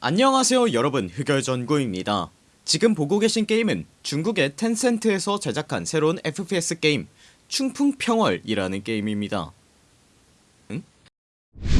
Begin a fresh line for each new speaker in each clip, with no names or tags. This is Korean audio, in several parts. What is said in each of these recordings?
안녕하세요 여러분 흑열전구입니다 지금 보고 계신 게임은 중국의 텐센트에서 제작한 새로운 FPS 게임 충풍평월이라는 게임입니다 응?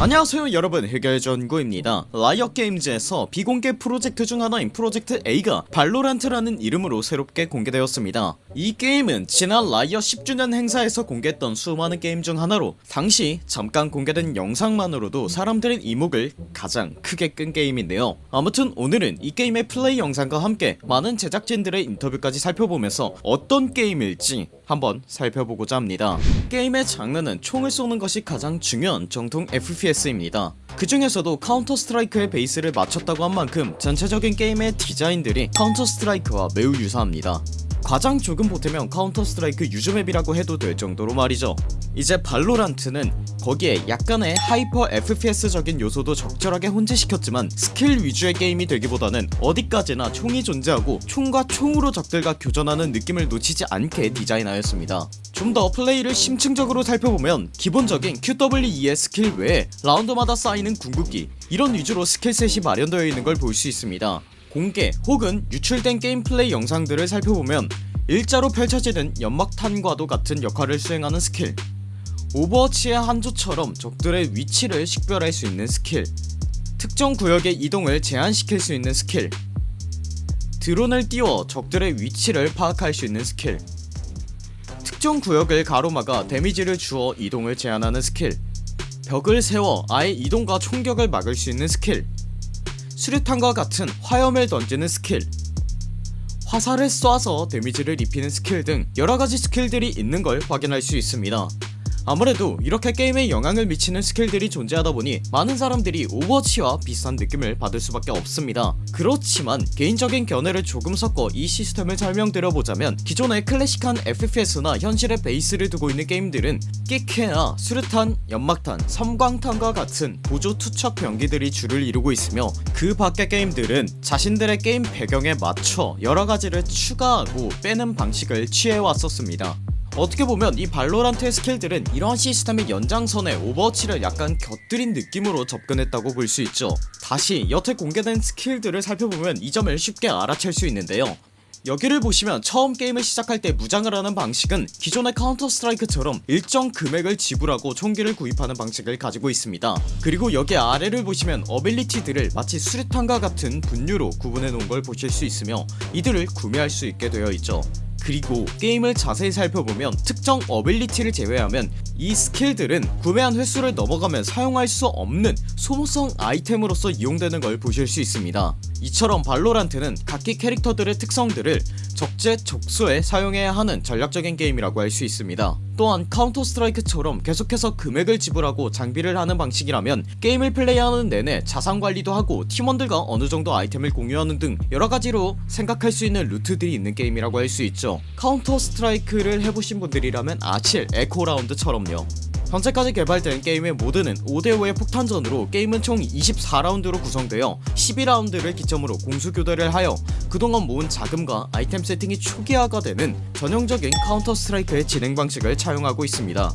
안녕하세요 여러분. 흑열전구입니다. 라이엇게임즈에서 비공개 프로젝트 중 하나인 프로젝트 A가 발로란트라는 이름으로 새롭게 공개되었습니다. 이 게임은 지난 라이엇 10주년 행사에서 공개했던 수많은 게임 중 하나로 당시 잠깐 공개된 영상만으로도 사람들의 이목을 가장 크게 끈 게임인데요. 아무튼 오늘은 이 게임의 플레이 영상과 함께 많은 제작진들의 인터뷰까지 살펴보면서 어떤 게임일지 한번 살펴보고자 합니다. 게임의 장르는 총을 쏘는 것이 가장 중요한 정통 FPS입니다. 그 중에서도 카운터 스트라이크의 베이스를 맞췄다고 한 만큼 전체적인 게임의 디자인들이 카운터 스트라이크와 매우 유사합니다 과장 조금 보태면 카운터 스트라이크 유저맵이라고 해도 될 정도로 말이죠. 이제 발로란트는 거기에 약간의 하이퍼 FPS적인 요소도 적절하게 혼재시켰지만 스킬 위주의 게임이 되기보다는 어디까지나 총이 존재하고 총과 총으로 적들과 교전하는 느낌을 놓치지 않게 디자인하였습니다. 좀 더 플레이를 심층적으로 살펴보면 기본적인 QWE의 스킬 외에 라운드마다 쌓이는 궁극기 이런 위주로 스킬셋이 마련되어 있는 걸 볼 수 있습니다 공개 혹은 유출된 게임 플레이 영상들을 살펴보면 일자로 펼쳐지는 연막탄과도 같은 역할을 수행하는 스킬 오버워치의 한조처럼 적들의 위치를 식별할 수 있는 스킬 특정 구역의 이동을 제한시킬 수 있는 스킬 드론을 띄워 적들의 위치를 파악할 수 있는 스킬 특정 구역을 가로막아 데미지를 주어 이동을 제한하는 스킬 벽을 세워 아예 이동과 총격을 막을 수 있는 스킬 수류탄과 같은 화염을 던지는 스킬. 화살을 쏴서 데미지를 입히는 스킬 등 여러가지 스킬들이 있는 걸 확인할 수 있습니다 아무래도 이렇게 게임에 영향을 미치는 스킬들이 존재하다보니 많은 사람들이 오버워치와 비슷한 느낌을 받을 수밖에 없습니다. 그렇지만 개인적인 견해를 조금 섞어 이 시스템을 설명드려보자면 기존의 클래식한 FPS나 현실의 베이스를 두고 있는 게임들은 끼케나 수류탄, 연막탄, 섬광탄과 같은 보조 투척 병기들이 주를 이루고 있으며 그 밖의 게임들은 자신들의 게임 배경에 맞춰 여러가지를 추가하고 빼는 방식을 취해왔었습니다 어떻게 보면 이 발로란트의 스킬들은 이러한 시스템의 연장선에 오버워치를 약간 곁들인 느낌으로 접근했다고 볼 수 있죠. 다시 여태 공개된 스킬들을 살펴보면 이 점을 쉽게 알아챌 수 있는데요. 여기를 보시면 처음 게임을 시작할 때 무장을 하는 방식은 기존의 카운터 스트라이크처럼 일정 금액을 지불하고 총기를 구입하는 방식을 가지고 있습니다. 그리고 여기 아래를 보시면 ability들을 마치 수류탄과 같은 분류로 구분해 놓은 걸 보실 수 있으며 이들을 구매할 수 있게 되어 있죠 그리고 게임을 자세히 살펴보면 특정 ability를 제외하면 이 skill들은 구매한 횟수를 넘어가면 사용할 수 없는 소모성 아이템으로서 이용되는 걸 보실 수 있습니다 이처럼 발로란트는 각기 캐릭터들의 특성들을 적재적소에 사용해야 하는 전략적인 게임이라고 할 수 있습니다. 또한 카운터 스트라이크처럼 계속해서 금액을 지불하고 장비를 하는 방식이라면 게임을 플레이하는 내내 자산관리도 하고 팀원들과 어느정도 아이템을 공유하는 등 여러가지로 생각할 수 있는 루트들이 있는 게임이라고 할 수 있죠. 카운터 스트라이크를 해보신 분들이라면 아실 eco round처럼요 현재까지 개발된 게임의 모드는 5대5의 폭탄전으로 게임은 총 24라운드로 구성되어 12라운드를 기점으로 공수교대를 하여 그동안 모은 자금과 아이템 세팅이 초기화가 되는 전형적인 카운터 스트라이크의 진행 방식을 차용하고 있습니다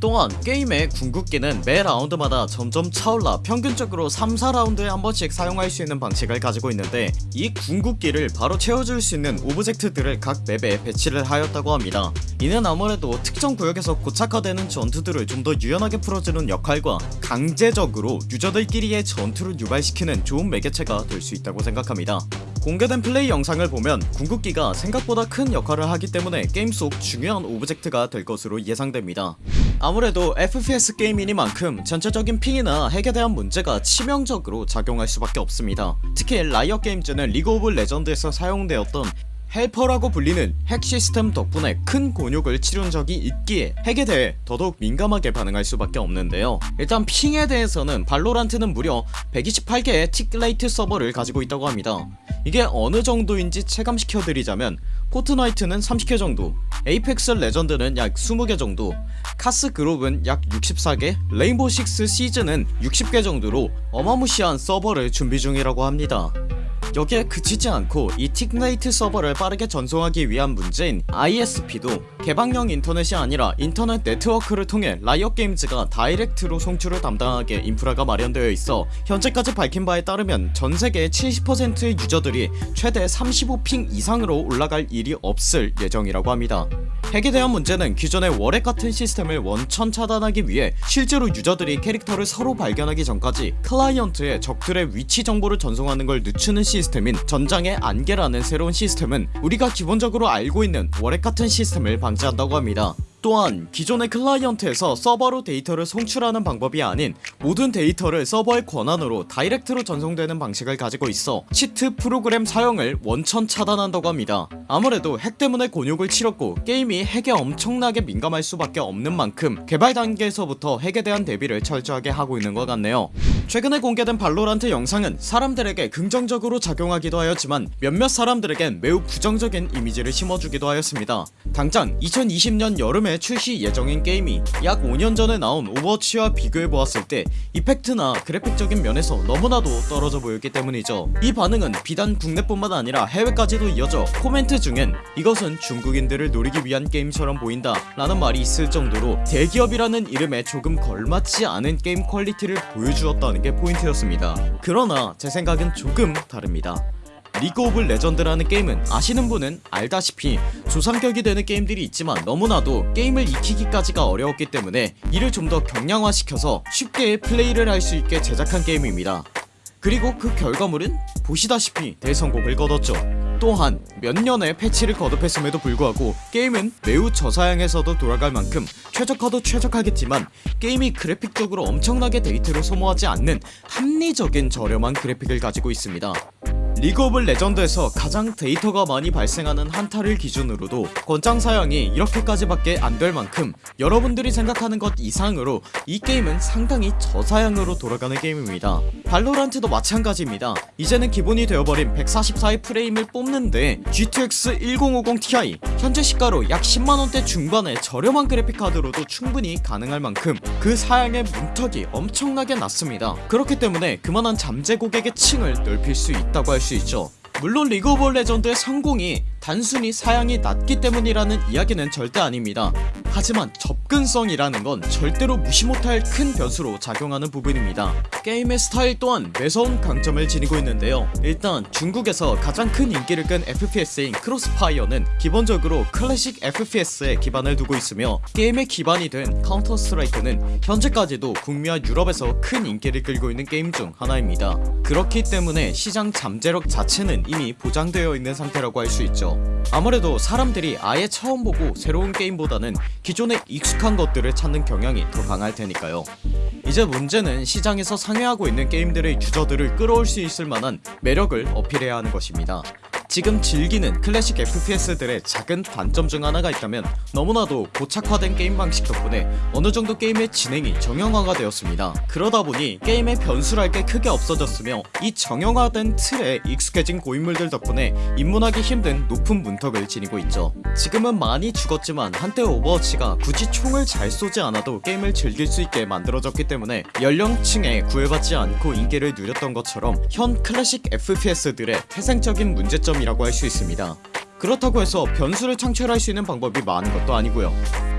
또한 게임의 궁극기는 매 라운드마다 점점 차올라 평균적으로 3, 4라운드에 한 번씩 사용할 수 있는 방식을 가지고 있는데 이 궁극기를 바로 채워줄 수 있는 object들을 각 맵에 배치를 하였다고 합니다. 이는 아무래도 특정 구역에서 고착화되는 전투들을 좀 더 유연하게 풀어주는 역할과 강제적으로 유저들끼리의 전투를 유발시키는 좋은 매개체가 될 수 있다고 생각합니다. 공개된 플레이 영상을 보면 궁극기가 생각보다 큰 역할을 하기 때문에 게임 속 중요한 object가 될 것으로 예상됩니다 아무래도 FPS 게임이니만큼 전체적인 ping이나 핵에 대한 문제가 치명적으로 작용할 수밖에 없습니다. 특히 라이엇 게임즈는 리그 오브 레전드에서 사용되었던 헬퍼라고 불리는 핵 시스템 덕분에 큰 곤욕을 치른 적이 있기에 핵에 대해 더더욱 민감하게 반응할 수밖에 없는데요. 일단 ping에 대해서는 발로란트는 무려 128개의 tick rate 서버를 가지고 있다고 합니다. 이게 어느 정도인지 체감시켜드리자면 포트나이트는 30개 정도 에이펙스 레전드는 약 20개 정도 카스 글옵은 약 64개 레인보우 6 시즈는 60개 정도로 어마무시한 서버를 준비 중이라고 합니다 여기에 그치지 않고 이 tick rate 서버를 빠르게 전송하기 위한 문제인 ISP도 개방형 인터넷이 아니라 인터넷 네트워크를 통해 라이엇게임즈가 direct로 송출을 담당하게 인프라가 마련되어 있어 현재까지 밝힌 바에 따르면 전세계의 70%의 유저들이 최대 35 ping 이상으로 올라갈 일이 없을 예정이라고 합니다 대한 문제는 기존의 wall hack 같은 시스템을 원천 차단하기 위해 실제로 유저들이 캐릭터를 서로 발견하기 전까지 클라이언트에 적들의 위치 정보를 전송하는 걸 늦추는 시스템인 전장의 안개라는 새로운 시스템은 우리가 기본적으로 알고 있는 wall hack 같은 시스템을 방지한다고 합니다 또한 기존의 클라이언트에서 서버로 데이터를 송출하는 방법이 아닌 모든 데이터를 서버의 권한으로 direct로 전송되는 방식을 가지고 있어 cheat 프로그램 사용을 원천 차단한다고 합니다. 아무래도 핵 때문에 곤욕을 치렀고 게임이 핵에 엄청나게 민감할 수밖에 없는 만큼 개발 단계에서부터 핵에 대한 대비를 철저하게 하고 있는 것 같네요 최근에 공개된 발로란트 영상은 사람들에게 긍정적으로 작용하기도 하였지만 몇몇 사람들에겐 매우 부정적인 이미지를 심어주기도 하였습니다. 당장 2020년 여름에 출시 예정인 게임이 약 5년 전에 나온 오버워치와 비교해보았을 때 effect나 그래픽적인 면에서 너무나도 떨어져 보였기 때문이죠. 이 반응은 비단 국내뿐만 아니라 해외까지도 이어져 코멘트 중엔 이것은 중국인들을 노리기 위한 게임처럼 보인다 라는 말이 있을 정도로 대기업이라는 이름에 조금 걸맞지 않은 게임 quality를 보여주었다 는 게 포인트였습니다. 그러나 제 생각은 조금 다릅니다. 리그 오브 레전드라는 게임은 아시는 분은 알다시피 조상격이 되는 게임들이 있지만 너무나도 게임을 익히기까지가 어려웠기 때문에 이를 좀 더 경량화시켜서 쉽게 플레이를 할 수 있게 제작한 게임입니다. 그리고 그 결과물은 보시다시피 대성공을 거뒀죠 또한 몇 년의 패치를 거듭했음에도 불구하고 게임은 매우 저사양에서도 돌아갈 만큼 최적화도 최적화겠지만 게임이 그래픽적으로 엄청나게 데이터를 소모하지 않는 합리적인 저렴한 그래픽을 가지고 있습니다 리그 오브 레전드에서 가장 데이터가 많이 발생하는 한타를 기준으로도 권장 사양이 이렇게까지 밖에 안 될 만큼 여러분들이 생각하는 것 이상으로 이 게임은 상당히 저사양으로 돌아가는 게임입니다. 발로란트도 마찬가지입니다. 이제는 기본이 되어버린 144의 프레임을 뽑는데 GTX 1050ti 현재 시가로 약 10만원대 중반의 저렴한 그래픽카드로도 충분히 가능할 만큼 그 사양의 문턱이 엄청나게 낮습니다. 그렇기 때문에 그만한 잠재 고객의 층을 넓힐 수 있다고 할수 있죠. 물론 리그 오브 레전드의 성공이 단순히 사양이 낮기 때문이라는 이야기는 절대 아닙니다. 하지만 접근성이라는 건 절대로 무시 못할 큰 변수로 작용하는 부분입니다. 게임의 스타일 또한 매서운 강점을 지니고 있는데요. 일단 중국에서 가장 큰 인기를 끈 FPS인 크로스파이어는 기본적으로 클래식 FPS에 기반을 두고 있으며 게임의 기반이 된 카운터 스트라이크는 현재까지도 북미와 유럽에서 큰 인기를 끌고 있는 게임 중 하나입니다. 그렇기 때문에 시장 잠재력 자체는 이미 보장되어 있는 상태라고 할 수 있죠 아무래도 사람들이 아예 처음 보고 새로운 게임보다는 기존에 익숙한 것들을 찾는 경향이 더 강할 테니까요. 이제 문제는 시장에서 상회하고 있는 게임들의 유저들을 끌어올 수 있을 만한 매력을 어필해야 하는 것입니다 지금 즐기는 클래식 FPS들의 작은 단점 중 하나가 있다면 너무나도 고착화된 게임 방식 덕분에 어느정도 게임의 진행이 정형화가 되었습니다. 그러다보니 게임의 변수랄 게 크게 없어졌으며 이 정형화된 틀에 익숙해진 고인물들 덕분에 입문하기 힘든 높은 문턱을 지니고 있죠. 지금은 많이 죽었지만 한때 오버워치가 굳이 총을 잘 쏘지 않아도 게임을 즐길 수 있게 만들어졌기 때문에 연령층에 구애받지 않고 인기를 누렸던 것처럼 현 클래식 FPS들의 태생적인 문제점이 이라고 할 수 있습니다. 그렇다고 해서 변수를 창출할 수 있는 방법이 많은 것도 아니고요.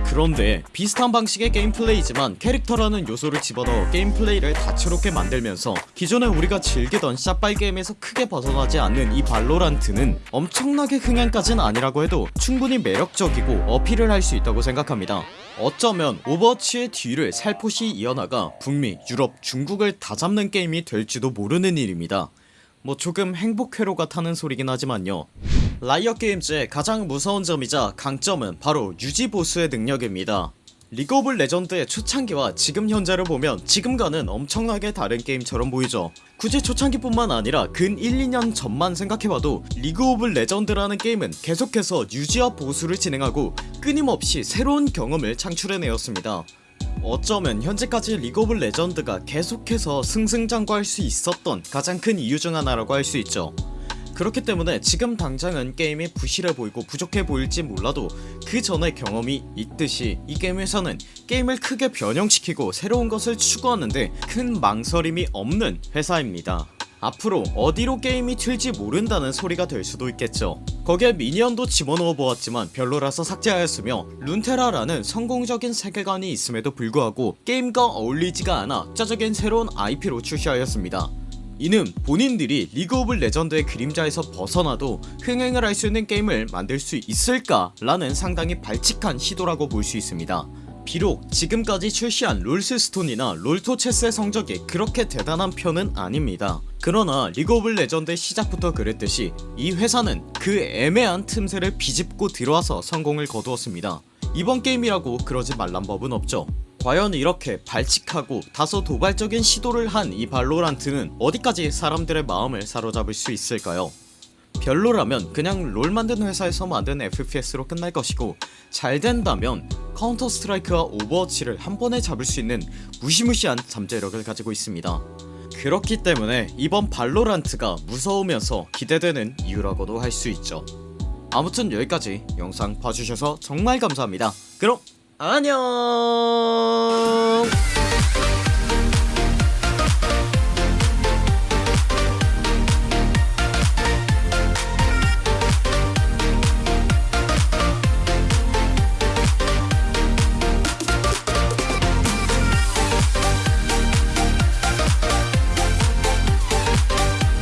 그런데 비슷한 방식의 게임 플레이지만 캐릭터라는 요소를 집어넣어 게임 플레이를 다채롭게 만들면서 기존에 우리가 즐기던 샷발 게임에서 크게 벗어나지 않는 이 발로란트는 엄청나게 흥행까진 아니라고 해도 충분히 매력적이고 어필을 할 수 있다고 생각합니다. 어쩌면 오버워치의 뒤를 살포시 이어나가 북미, 유럽, 중국을 다 잡는 게임이 될지도 모르는 일입니다 뭐 조금 행복회로가 타는 소리긴 하지만요. 라이엇 게임즈의 가장 무서운 점이자 강점은 바로 유지보수의 능력입니다. 리그 오브 레전드의 초창기와 지금 현재를 보면 지금과는 엄청나게 다른 게임처럼 보이죠. 굳이 초창기뿐만 아니라 근 1, 2년 전만 생각해봐도 리그 오브 레전드라는 게임은 계속해서 유지와 보수를 진행하고 끊임없이 새로운 경험을 창출해내었습니다 어쩌면 현재까지 리그 오브 레전드가 계속해서 승승장구할 수 있었던 가장 큰 이유 중 하나라고 할 수 있죠. 그렇기 때문에 지금 당장은 게임이 부실해 보이고 부족해 보일지 몰라도 그 전의 경험이 있듯이 이 게임에서는 게임을 크게 변형시키고 새로운 것을 추구하는데 큰 망설임이 없는 회사입니다 앞으로 어디로 게임이 튈지 모른다는 소리가 될 수도 있겠죠. 거기에 미니언도 집어넣어 보았지만 별로라서 삭제하였으며 룬테라라는 성공적인 세계관이 있음에도 불구하고 게임과 어울리지가 않아 짜적인 새로운 IP로 출시하였습니다. 이는 본인들이 리그 오브 레전드의 그림자에서 벗어나도 흥행을 할 수 있는 게임을 만들 수 있을까 라는 상당히 발칙한 시도라고 볼 수 있습니다 비록 지금까지 출시한 롤스스톤이나 롤토체스의 성적이 그렇게 대단한 편은 아닙니다. 그러나 리그 오브 레전드의 시작부터 그랬듯이 이 회사는 그 애매한 틈새를 비집고 들어와서 성공을 거두었습니다. 이번 게임이라고 그러지 말란 법은 없죠. 과연 이렇게 발칙하고 다소 도발적인 시도를 한 이 발로란트는 어디까지 사람들의 마음을 사로잡을 수 있을까요 별로라면 그냥 롤 만든 회사에서 만든 FPS로 끝날 것이고 잘 된다면 카운터 스트라이크와 오버워치를 한 번에 잡을 수 있는 무시무시한 잠재력을 가지고 있습니다. 그렇기 때문에 이번 발로란트가 무서우면서 기대되는 이유라고도 할 수 있죠. 아무튼 여기까지 영상 봐주셔서 정말 감사합니다. 그럼 안녕